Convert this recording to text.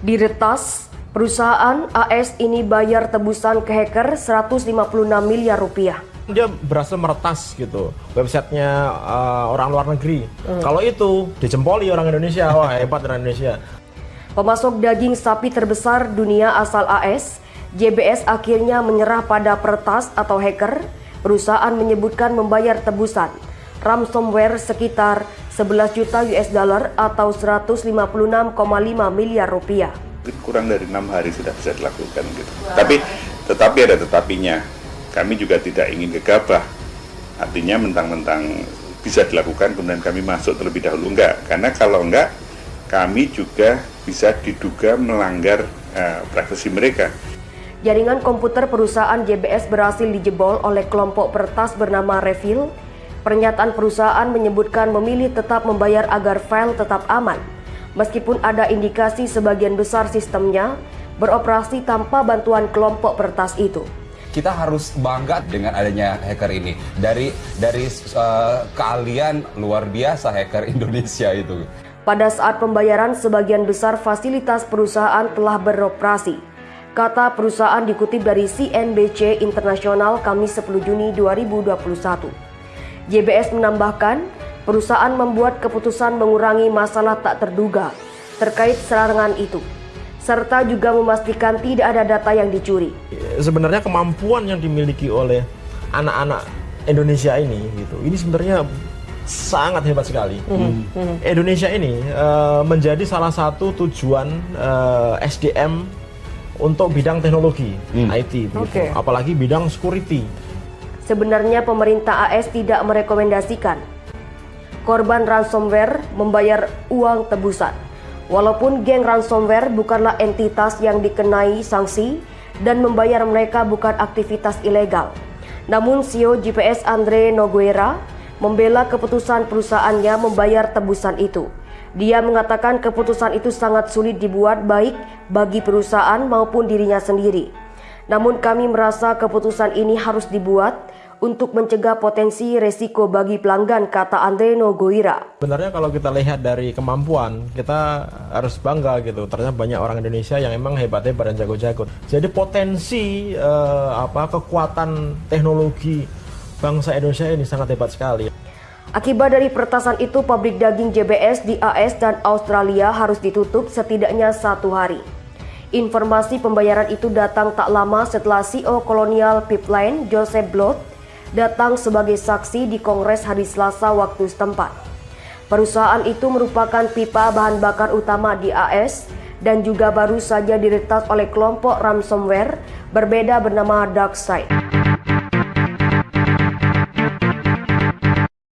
Diretas, perusahaan AS ini bayar tebusan ke hacker 156 miliar rupiah. Dia berhasil meretas gitu websitenya uh, orang luar negeri. Hmm. Kalau itu dijempoli orang Indonesia, wah hebat orang Indonesia. Pemasok daging sapi terbesar dunia asal AS, JBS akhirnya menyerah pada peretas atau hacker. Perusahaan menyebutkan membayar tebusan ransomware sekitar 11 juta US dollar atau 156,5 miliar rupiah. Kurang dari enam hari sudah bisa dilakukan gitu. Wow. Tapi tetapi ada tetapinya. Kami juga tidak ingin gegabah. Artinya mentang-mentang bisa dilakukan kemudian kami masuk terlebih dahulu enggak. Karena kalau enggak kami juga bisa diduga melanggar uh, privasi mereka. Jaringan komputer perusahaan JBS berhasil dijebol oleh kelompok pertas bernama Refill Pernyataan perusahaan menyebutkan memilih tetap membayar agar file tetap aman, meskipun ada indikasi sebagian besar sistemnya beroperasi tanpa bantuan kelompok pertas itu. Kita harus bangga dengan adanya hacker ini. Dari dari uh, keahlian luar biasa hacker Indonesia itu. Pada saat pembayaran, sebagian besar fasilitas perusahaan telah beroperasi. Kata perusahaan dikutip dari CNBC Internasional Kamis 10 Juni 2021. JBS menambahkan, perusahaan membuat keputusan mengurangi masalah tak terduga terkait serangan itu, serta juga memastikan tidak ada data yang dicuri. Sebenarnya kemampuan yang dimiliki oleh anak-anak Indonesia ini, gitu, ini sebenarnya sangat hebat sekali. Mm -hmm. Indonesia ini uh, menjadi salah satu tujuan uh, eh, SDM untuk bidang teknologi mm. IT, okay. apalagi bidang security. Sebenarnya pemerintah AS tidak merekomendasikan korban ransomware membayar uang tebusan. Walaupun geng ransomware bukanlah entitas yang dikenai sanksi dan membayar mereka bukan aktivitas ilegal. Namun CEO GPS Andre Noguera membela keputusan perusahaannya membayar tebusan itu. Dia mengatakan keputusan itu sangat sulit dibuat baik bagi perusahaan maupun dirinya sendiri. Namun kami merasa keputusan ini harus dibuat untuk mencegah potensi resiko bagi pelanggan, kata Andreno Goira. Sebenarnya kalau kita lihat dari kemampuan, kita harus bangga gitu. Ternyata banyak orang Indonesia yang emang hebat-hebat dan jago-jago. Jadi potensi uh, apa kekuatan teknologi bangsa Indonesia ini sangat hebat sekali. Akibat dari peretasan itu, pabrik daging JBS di AS dan Australia harus ditutup setidaknya satu hari. Informasi pembayaran itu datang tak lama setelah CEO Colonial Pipeline, Joseph Blot, datang sebagai saksi di Kongres hari Selasa waktu setempat. Perusahaan itu merupakan pipa bahan bakar utama di AS dan juga baru saja diretas oleh kelompok ransomware berbeda bernama DarkSide.